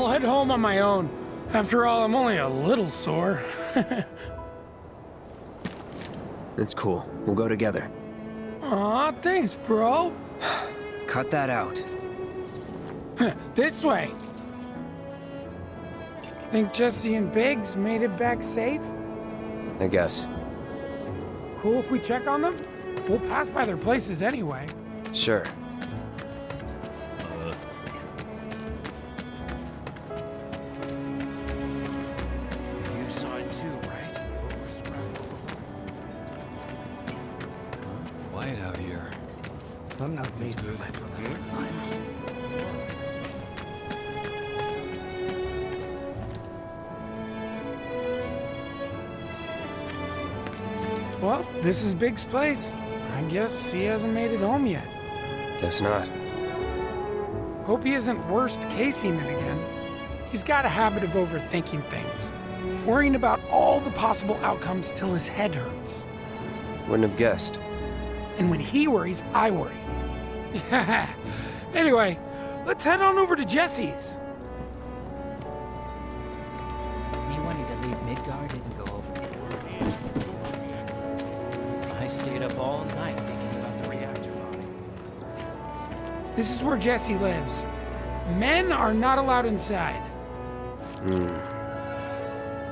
I'll head home on my own. After all, I'm only a little sore. It's cool. We'll go together. Aw, thanks, bro. Cut that out. this way. Think Jessie and Biggs made it back safe? I guess. Cool if we check on them? We'll pass by their places anyway. Sure. I'm not made for that. Well, this is Biggs' place. I guess he hasn't made it home yet. Guess not. Hope he isn't worst casing it again. He's got a habit of overthinking things, worrying about all the possible outcomes till his head hurts. Wouldn't have guessed. And when he worries, I worry. anyway, let's head on over to Jessie's. Me wanting to leave Midgar didn't go over. I stayed up all night thinking about the reactor body. This is where Jesse lives. Men are not allowed inside. Hmm.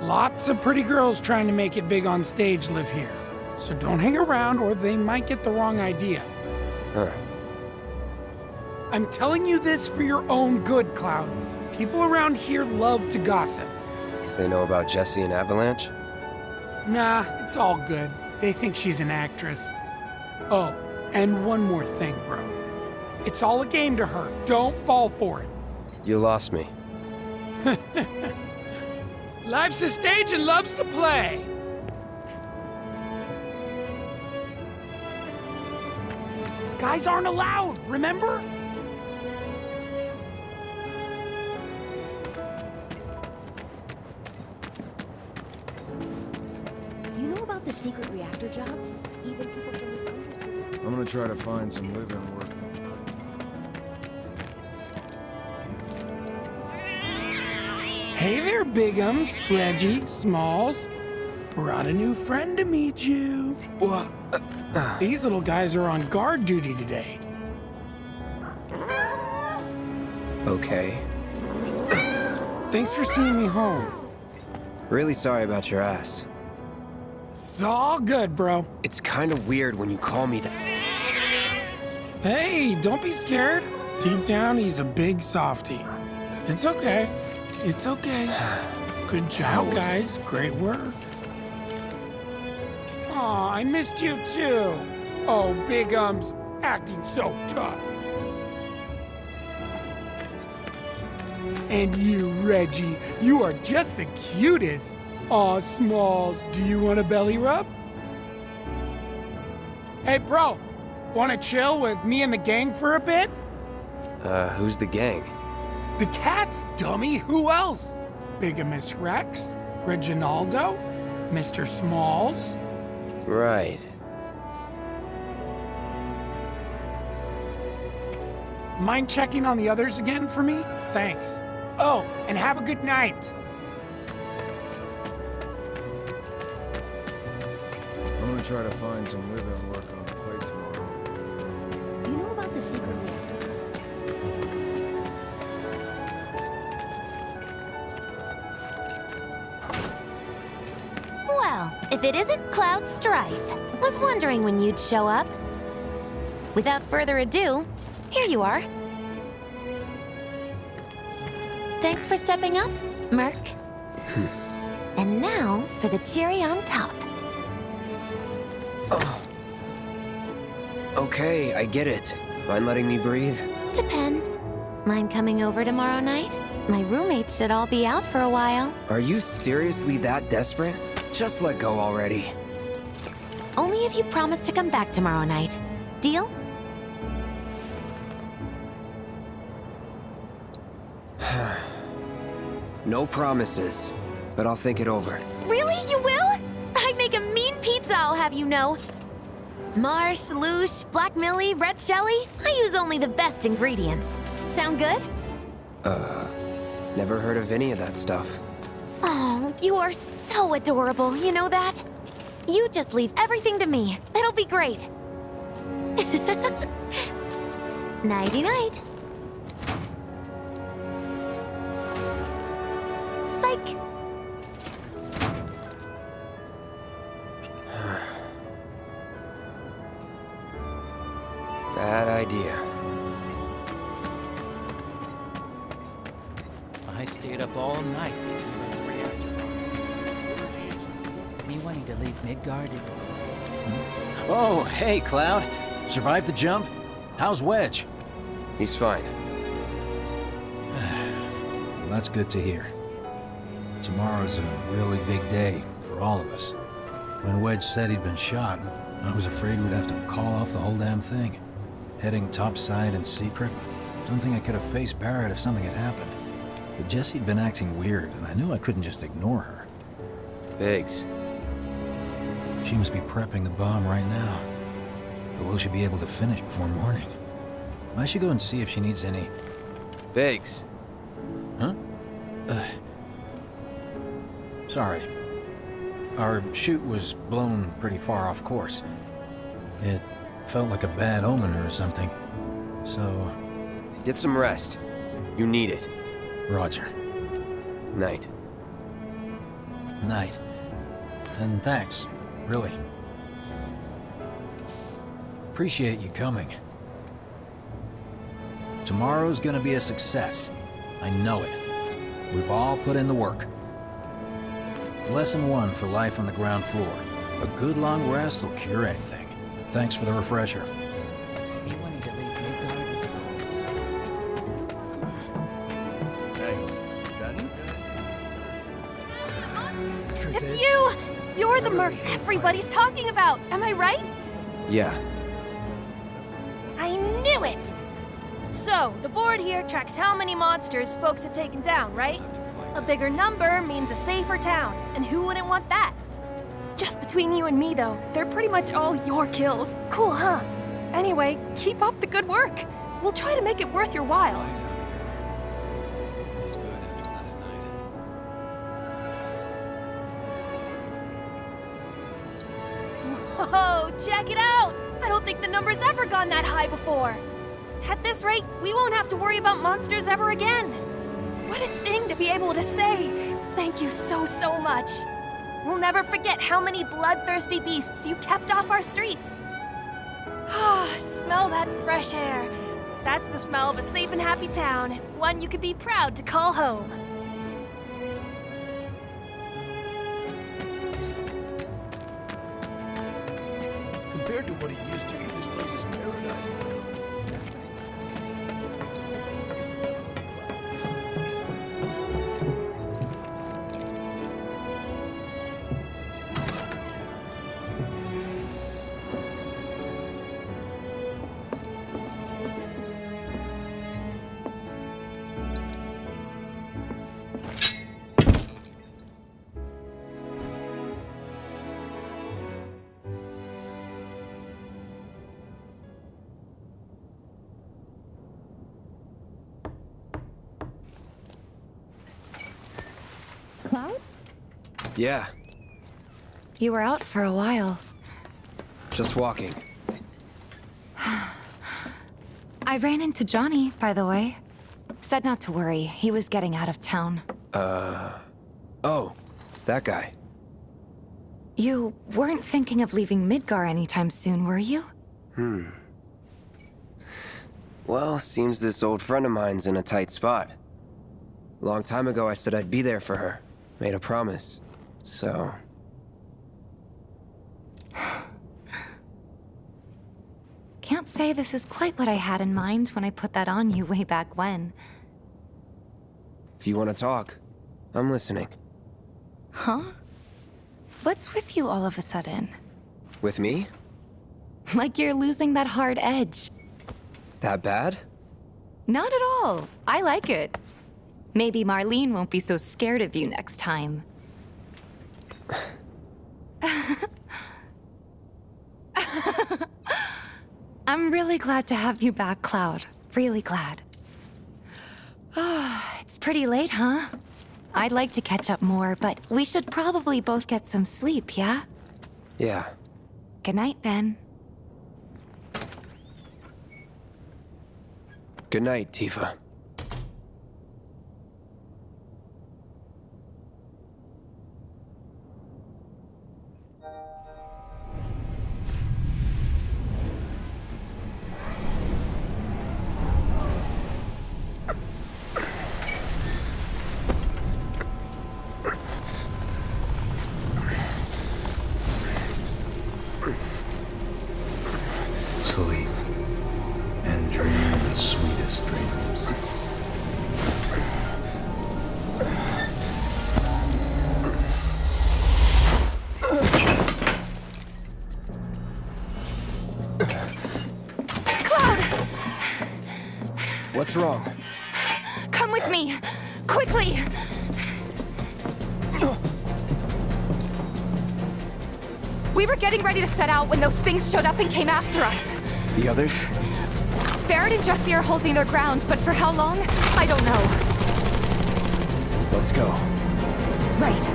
Lots of pretty girls trying to make it big on stage live here. So don't hang around or they might get the wrong idea. Huh. I'm telling you this for your own good, Cloud. People around here love to gossip. They know about Jessie and Avalanche? Nah, it's all good. They think she's an actress. Oh, and one more thing, bro. It's all a game to her. Don't fall for it. You lost me. Life's a stage and love's to play. Guys aren't allowed, remember? The secret reactor jobs? Even people from the Undercity. I'm gonna try to find some live-in work. Hey there, Bigums, Reggie, Smalls. Brought a new friend to meet you. These little guys are on guard duty today. Okay. Thanks for seeing me home. Really sorry about your ass. It's all good, bro. It's kind of weird when you call me that. Hey, don't be scared. Deep down, he's a big softy. It's okay. It's okay. Good job, guys. Great work. Aw, I missed you too. Oh, Big Um's acting so tough. And you, Reggie, you are just the cutest. Aw, Smalls, do you want a belly rub? Hey, bro, wanna chill with me and the gang for a bit? Uh, who's the gang? The cats, dummy. Who else? Bigamous Rex, Reginaldo, Mr. Smalls. Right. Mind checking on the others again for me? Thanks. Oh, and have a good night. Try to find some live-in work on the plate tomorrow. You know about the secret reactor? Well, if it isn't Cloud Strife. Was wondering when you'd show up. Without further ado, here you are. Thanks for stepping up, Merc. Hmm. and now for the cherry on top. Okay, I get it. Mind letting me breathe? Depends. Mind coming over tomorrow night? My roommates should all be out for a while. Are you seriously that desperate? Just let go already. Only if you promise to come back tomorrow night. Deal? No promises, but I'll think it over. Really? You will? I'd make a mean pizza, I'll have you know. Marsh, Loosh, Black Millie, Red Shelly. I use only the best ingredients. Sound good? Uh, never heard of any of that stuff. Oh, you are so adorable, you know that? You just leave everything to me. It'll be great. Nighty-night. Cloud. Survived the jump? How's Wedge? He's fine. Well, that's good to hear. Tomorrow's a really big day for all of us. When Wedge said he'd been shot, I was afraid we'd have to call off the whole damn thing. Heading topside in secret, don't think I could have faced Barret if something had happened. But Jessie'd been acting weird, and I knew I couldn't just ignore her. Biggs. She must be prepping the bomb right now. But will she be able to finish before morning? I should go and see if she needs any... Biggs. Huh? Uh, sorry. Our chute was blown pretty far off course. It felt like a bad omen or something. So, Get some rest. You need it. Roger. Night. Night. And thanks, really. Appreciate you coming. Tomorrow's gonna be a success. I know it. We've all put in the work. Lesson one for life on the ground floor. A good long rest will cure anything. Thanks for the refresher. Me wanting to leave Midgar. It's you! You're the merc everybody's talking about, am I right? Yeah. So, the board here tracks how many monsters folks have taken down, right? A bigger number means a safer town, and who wouldn't want that? Just between you and me, though, they're pretty much all your kills. Cool, huh? Anyway, keep up the good work. We'll try to make it worth your while. Whoa, check it out! I don't think the number's ever gone that high before. At this rate, we won't have to worry about monsters ever again. What a thing to be able to say! Thank you so, so much. We'll never forget how many bloodthirsty beasts you kept off our streets. Ah, smell that fresh air. That's the smell of a safe and happy town, one you could be proud to call home. Yeah. You were out for a while. Just walking. I ran into Johnny, by the way. Said not to worry, he was getting out of town. Uh... Oh, that guy. You weren't thinking of leaving Midgar anytime soon, were you? Hmm. Well, seems this old friend of mine's in a tight spot. Long time ago I said I'd be there for her. Made a promise. So... Can't say this is quite what I had in mind when I put that on you way back when. If you want to talk, I'm listening. Huh? What's with you all of a sudden? With me? Like you're losing that hard edge. That bad? Not at all. I like it. Maybe Marlene won't be so scared of you next time. I'm really glad to have you back, Cloud. Really glad. Ah, It's pretty late, huh? I'd like to catch up more, but we should probably both get some sleep, yeah? Yeah. Good night, then. Good night, Tifa. Ready to set out when those things showed up and came after us. The others? Barret and Jessie are holding their ground, but for how long? I don't know. Let's go. Right.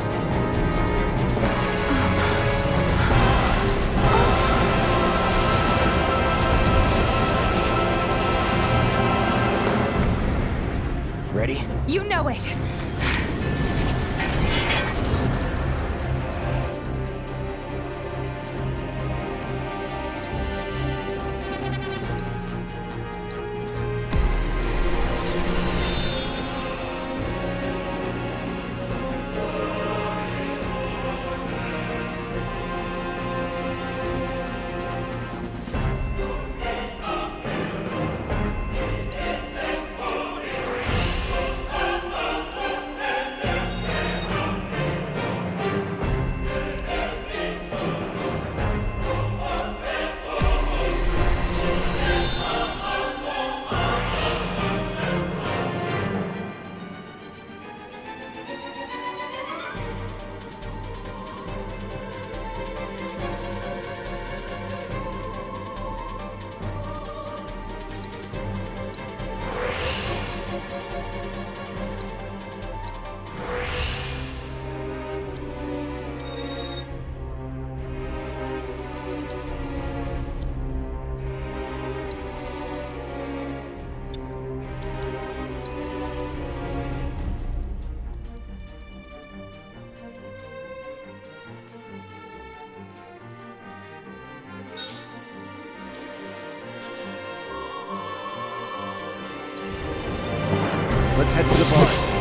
Let's head to the bar.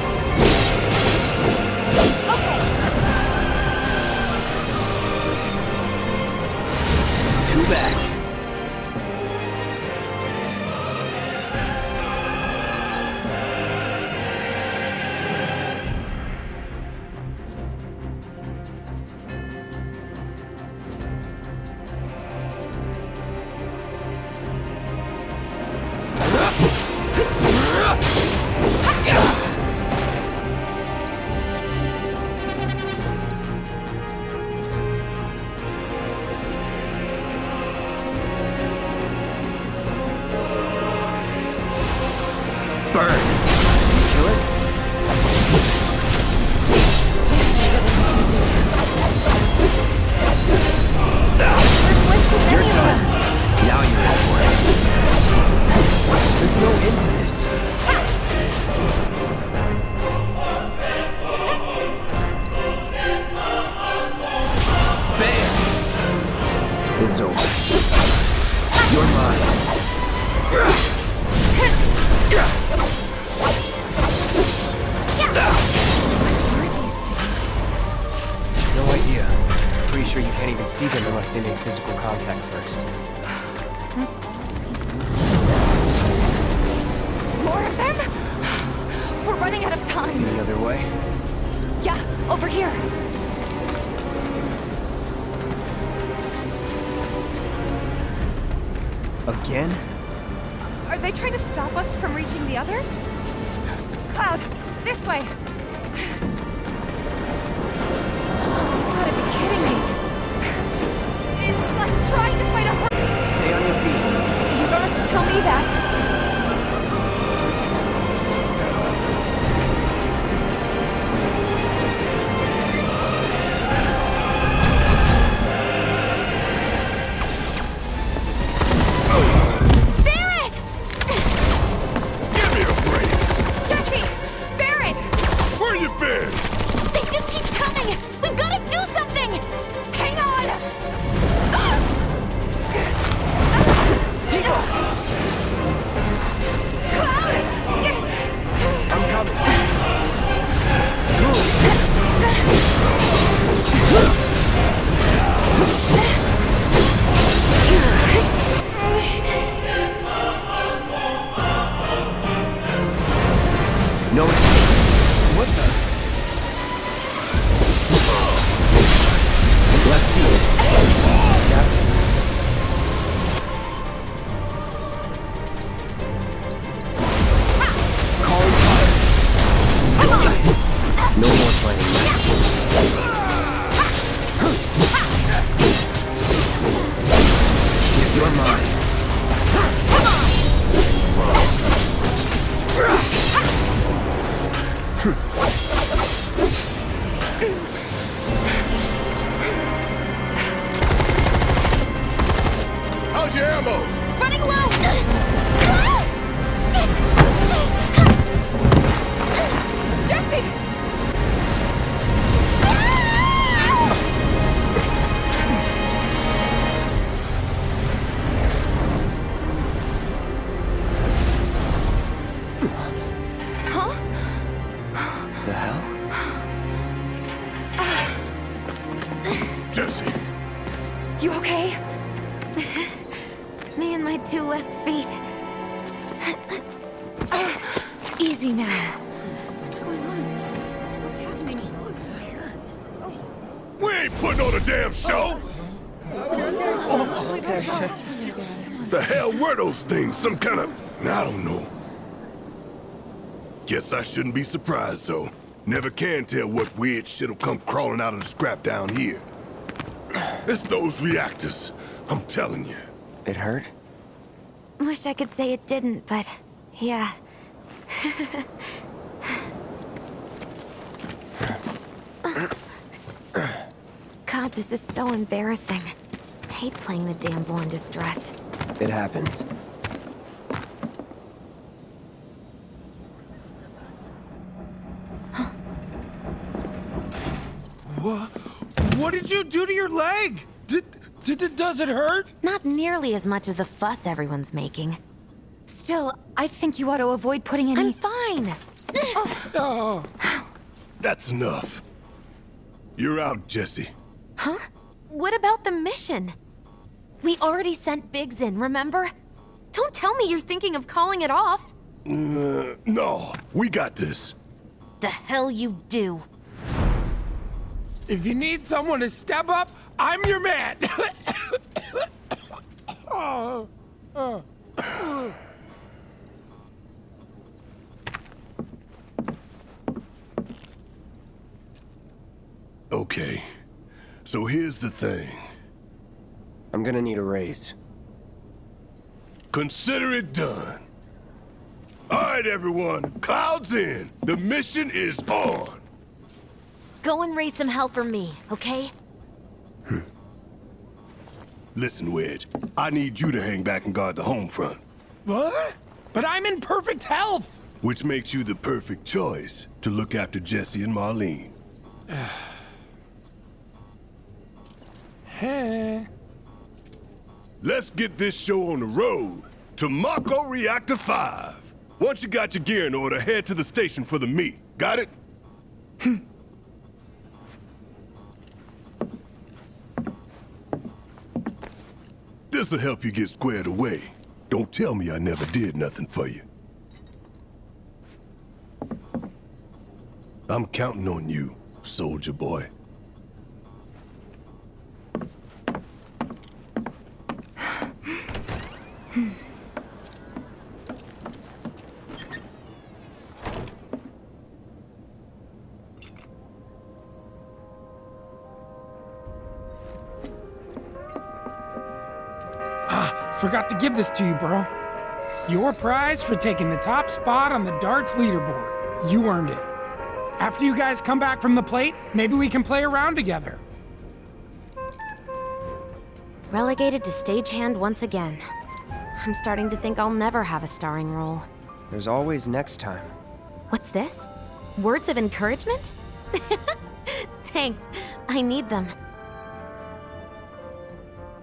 They make physical contact first. You okay? Me and my two left feet. Easy now. What's going on? What's happening? We ain't putting on a damn show! The hell were those things? Some kind of... I don't know. Guess I shouldn't be surprised, though. Never can tell what weird shit'll come crawling out of the scrap down here. It's those reactors. I'm telling you. It hurt? Wish I could say it didn't, but yeah. God, this is so embarrassing. I hate playing the damsel in distress. It happens. What? What did you do to your leg? Did, did does it hurt? Not nearly as much as the fuss everyone's making. Still, I think you ought to avoid putting any... I'm fine. Oh. That's enough. You're out, Jessie. Huh? What about the mission? We already sent Biggs in, remember? Don't tell me you're thinking of calling it off. Uh, no, we got this. The hell you do. If you need someone to step up, I'm your man. oh. Oh. Okay. So here's the thing. I'm gonna need a raise. Consider it done. All right, everyone. Clouds in. The mission is on. Go and raise some hell for me, okay? Hmm. Listen, Wedge. I need you to hang back and guard the home front. What? But I'm in perfect health. Which makes you the perfect choice to look after Jessie and Marlene. Hey. Let's get this show on the road to Mako Reactor 5. Once you got your gear in order, head to the station for the meet. Got it? Hmm. This'll help you get squared away. Don't tell me I never did nothing for you. I'm counting on you, soldier boy. Give this to you, bro. Your prize for taking the top spot on the darts leaderboard. You earned it. After you guys come back from the plate, maybe we can play around together. Relegated to stagehand once again. I'm starting to think I'll never have a starring role. There's always next time. What's this? Words of encouragement? Thanks. I need them.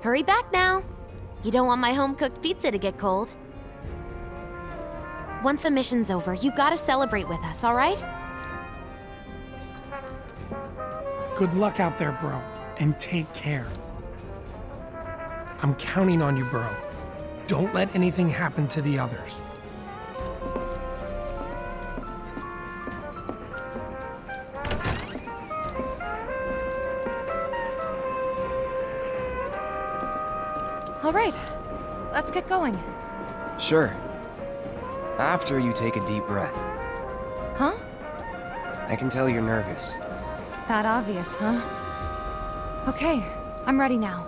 Hurry back now. You don't want my home-cooked pizza to get cold. Once the mission's over, you've gotta celebrate with us, all right? Good luck out there, bro, and take care. I'm counting on you, bro. Don't let anything happen to the others. All right, let's get going. Sure. After you take a deep breath. Huh? I can tell you're nervous. That obvious, huh? Okay, I'm ready now.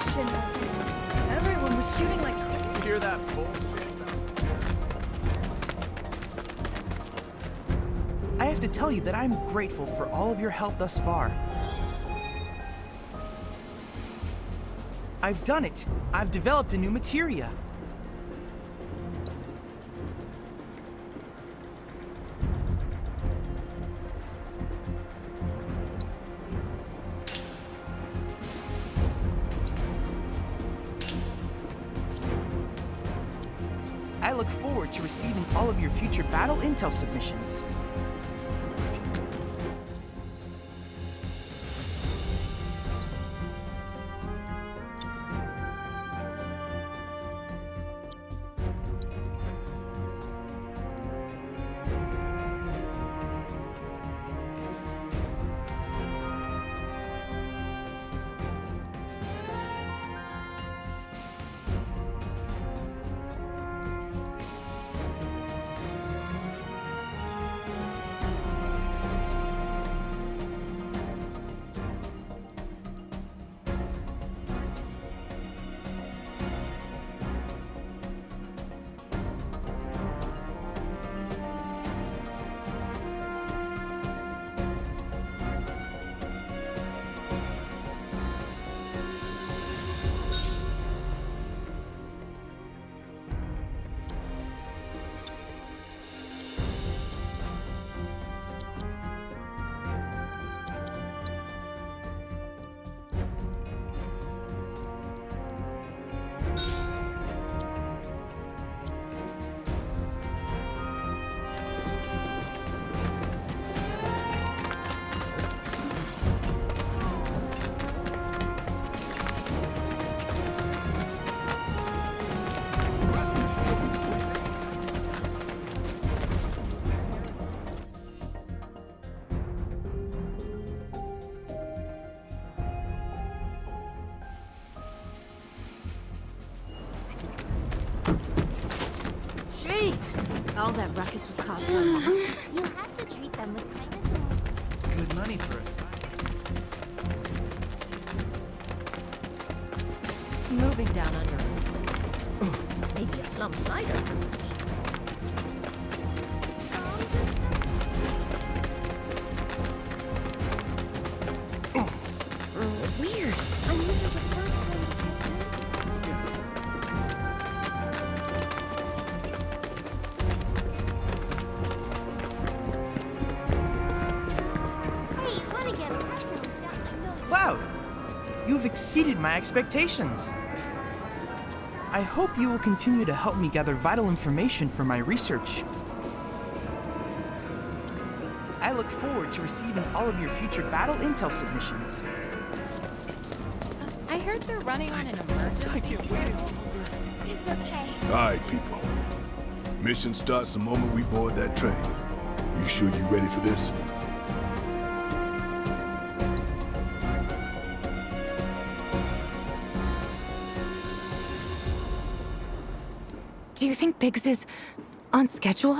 An enemy. Everyone was shooting like You hear that bullshit? I have to tell you that I'm grateful for all of your help thus far. I've done it! I've developed a new materia. I look forward to receiving all of your future battle intel submissions. Cloud! You've exceeded my expectations. I hope you will continue to help me gather vital information for my research. I look forward to receiving all of your future battle intel submissions. I heard they're running on an emergency. It's okay. All right, people. Mission starts the moment we board that train. You sure you're ready for this? Biggs is on schedule?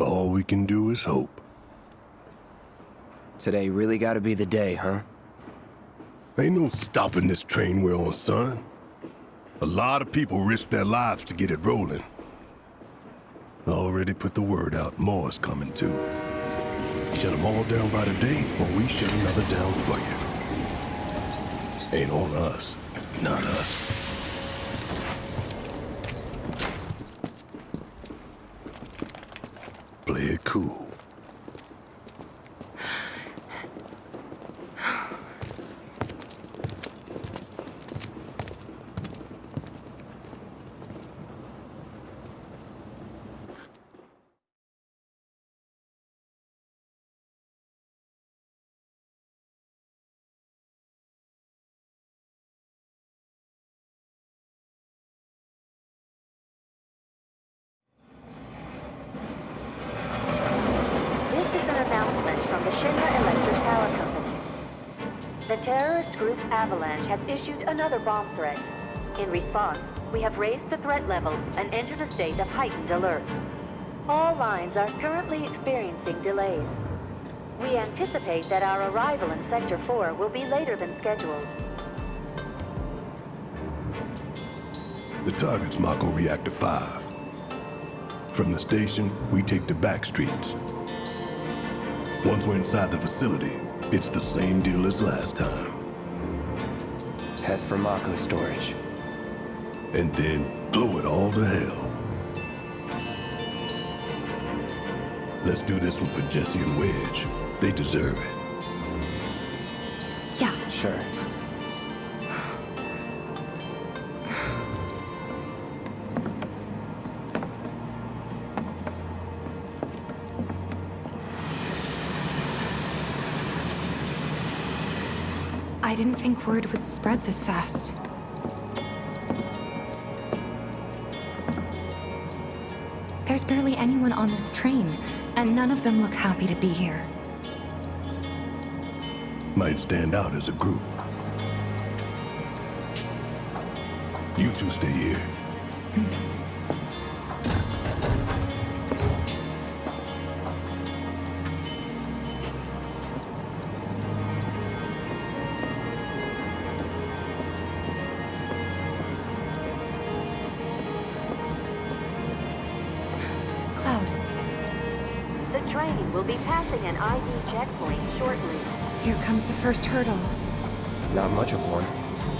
All we can do is hope. Today really gotta be the day, huh? Ain't no stopping this train we're on, son. A lot of people risk their lives to get it rolling. Already put the word out, more is coming too. Shut them all down by the day, or we shut another down for you. Ain't on us, not us. Play it cool. This is an announcement from the Shinra Electric Power Company. The terrorist group Avalanche has issued another bomb threat. In response, we have raised the threat level and entered a state of heightened alert. All lines are currently experiencing delays. We anticipate that our arrival in Sector 4 will be later than scheduled. The target's Mako Reactor 5. From the station, we take the back streets. Once we're inside the facility, it's the same deal as last time. Head for Mako storage. And then blow it all to hell. Let's do this one for Jessie and Wedge. They deserve it. Yeah. Sure. Word would spread this fast. There's barely anyone on this train, and none of them look happy to be here. Might stand out as a group. You two stay here. Cloud, first hurdle. Not much of one.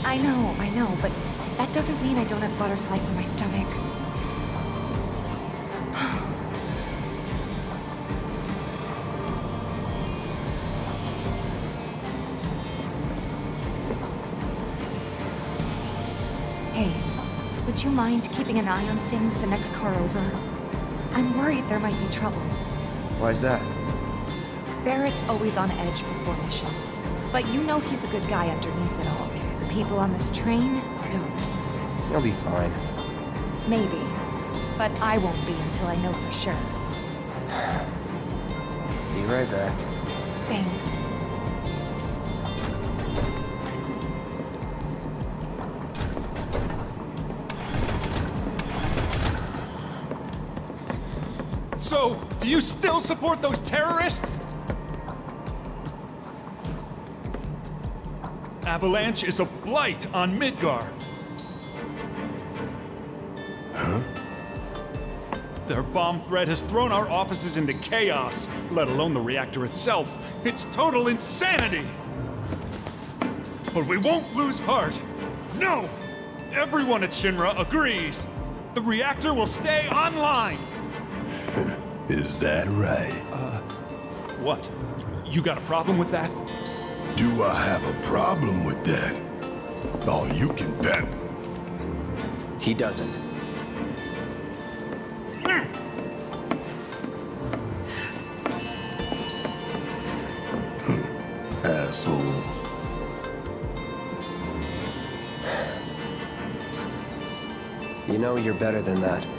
I know, I know, but that doesn't mean I don't have butterflies in my stomach. hey, would you mind keeping an eye on things the next car over? I'm worried there might be trouble. Why's that? Barret's always on edge before missions, but you know he's a good guy underneath it all. The people on this train don't. You'll be fine. Maybe. But I won't be until I know for sure. Be right back. Thanks. So, do you still support those terrorists? Avalanche is a blight on Midgar. Huh? Their bomb threat has thrown our offices into chaos, let alone the reactor itself. It's total insanity! But we won't lose heart. No! Everyone at Shinra agrees. The reactor will stay online. Is that right? Uh, what? You got a problem with that? Do I have a problem with that? Oh, you can bet. He doesn't. Hmm. Asshole. You know you're better than that.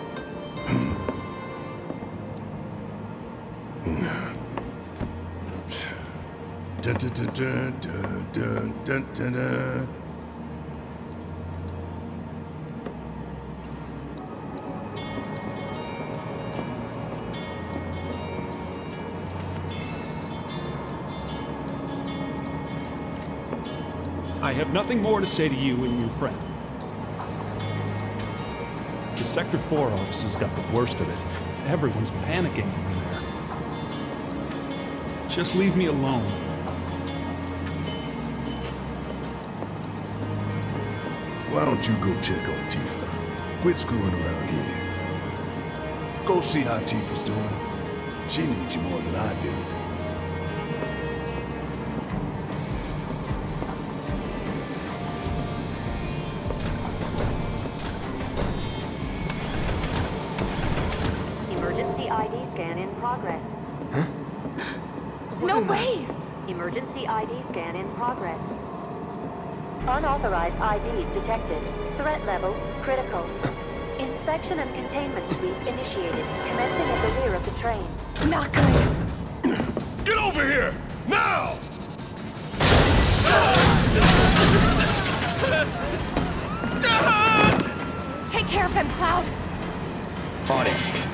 I have nothing more to say to you and your friend. The Sector 4 offices got the worst of it. Everyone's panicking over there. Just leave me alone. Why don't you go check on Tifa? Quit screwing around here. Go see how Tifa's doing. She needs you more than I do. Emergency ID scan in progress. Huh? No way! Emergency ID scan in progress. Unauthorized IDs detected. Threat level critical. Inspection and containment sweep initiated, commencing at the rear of the train. Not good. Get over here! Now! Take care of them, Cloud. On it.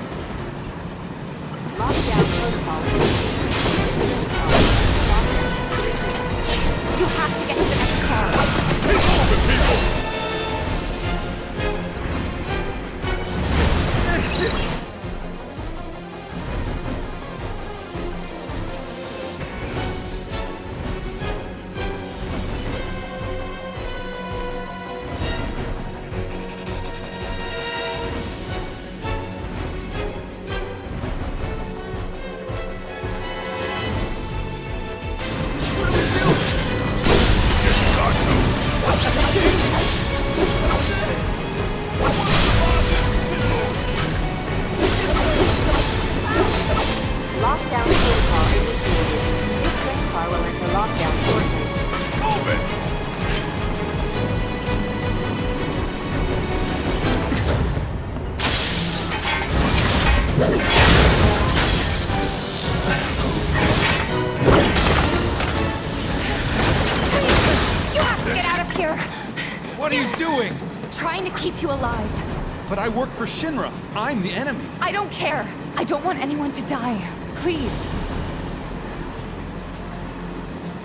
For Shinra. I'm the enemy. I don't care. I don't want anyone to die. Please.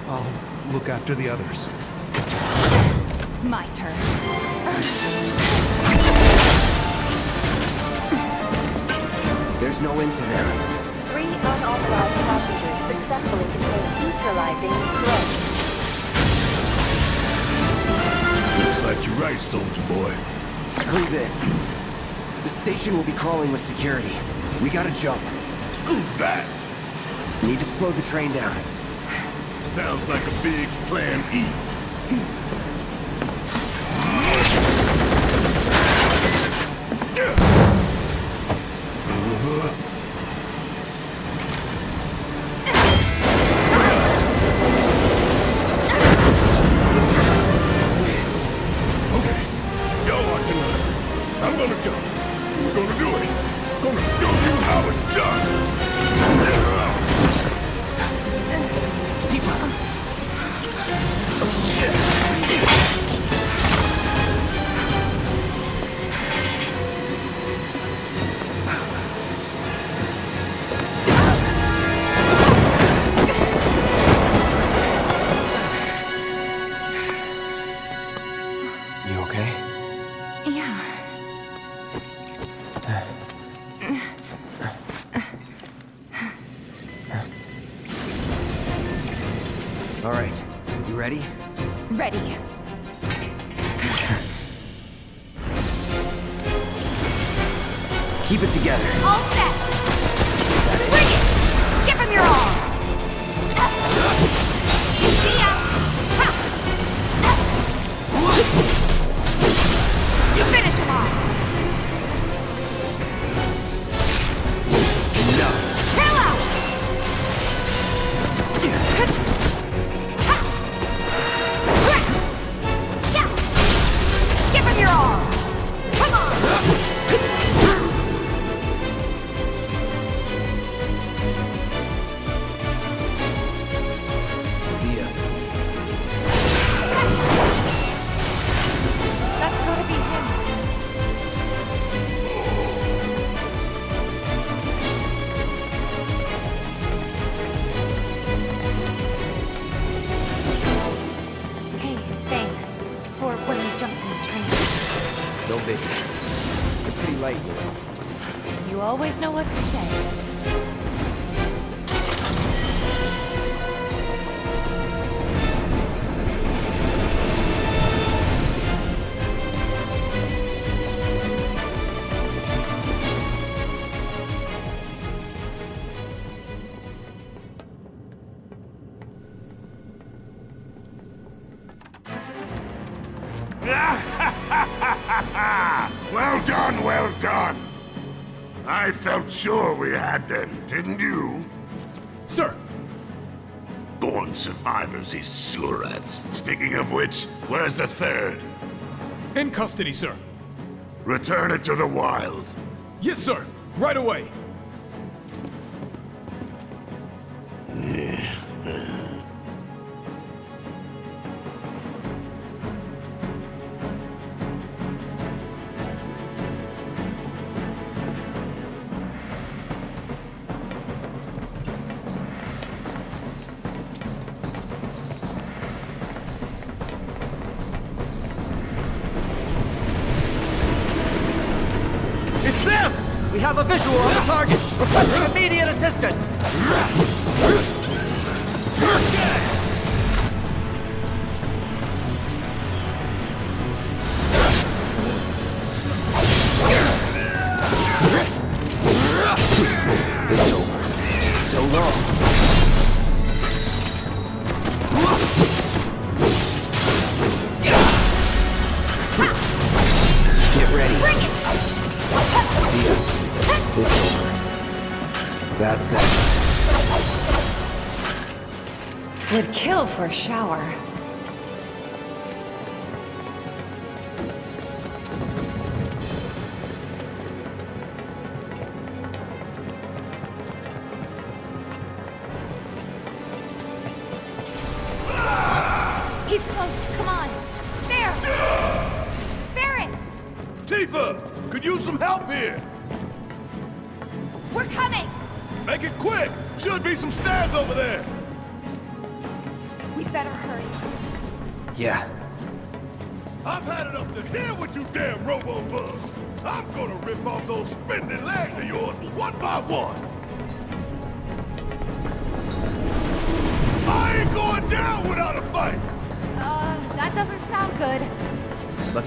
I'll look after the others. My turn. There's no end to them. Three unauthorized passengers successfully contained neutralizing threat. Looks like you're right, soldier boy. Screw this. The station will be crawling with security. We gotta jump. Screw that! Need to slow the train down. Sounds like a big plan E. okay? Yeah. All right. You ready? Ready. Keep it together. All set. Know what to say. Had them, didn't you? Sir! Born survivors, these surats. Speaking of which, where's the third? In custody, sir. Return it to the wild. Yes, sir. Right away. For a shower.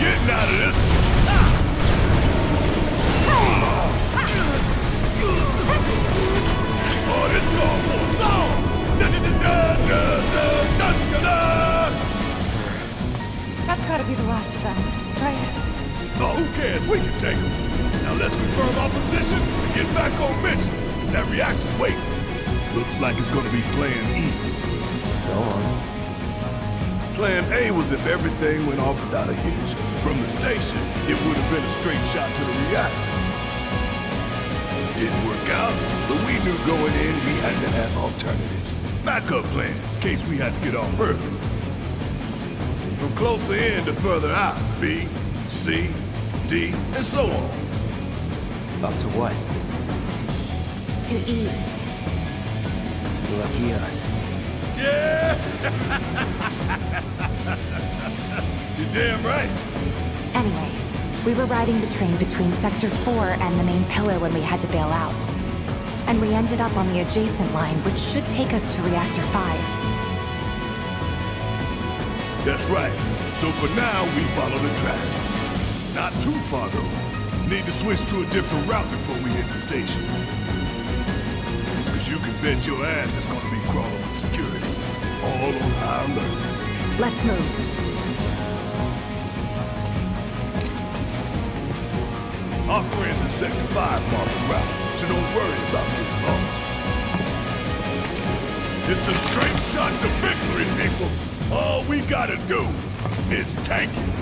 getting out of this. That's gotta be the last of them, right? Oh, who cares? We can take them. Now let's confirm our position and get back on mission. That reactor's waiting. Looks like it's gonna be playing E. Go on. Plan A was if everything went off without a hitch. From the station, it would have been a straight shot to the reactor. Didn't work out, but we knew going in we had to have alternatives. Backup plans, in case we had to get off early. From closer in to further out, B, C, D, and so on. Up to what? To E. Lucky us. Yeah! You're damn right. Anyway, we were riding the train between Sector 4 and the main pillar when we had to bail out. And we ended up on the adjacent line, which should take us to Reactor 5. That's right. So for now, we follow the tracks. Not too far, though. Need to switch to a different route before we hit the station. You can bet your ass it's gonna be crawling with security. All on high alert. Let's move. Our friends in Sector 5 mark the route, so don't worry about getting lost. It's a straight shot to victory, people. All we gotta do is tank it.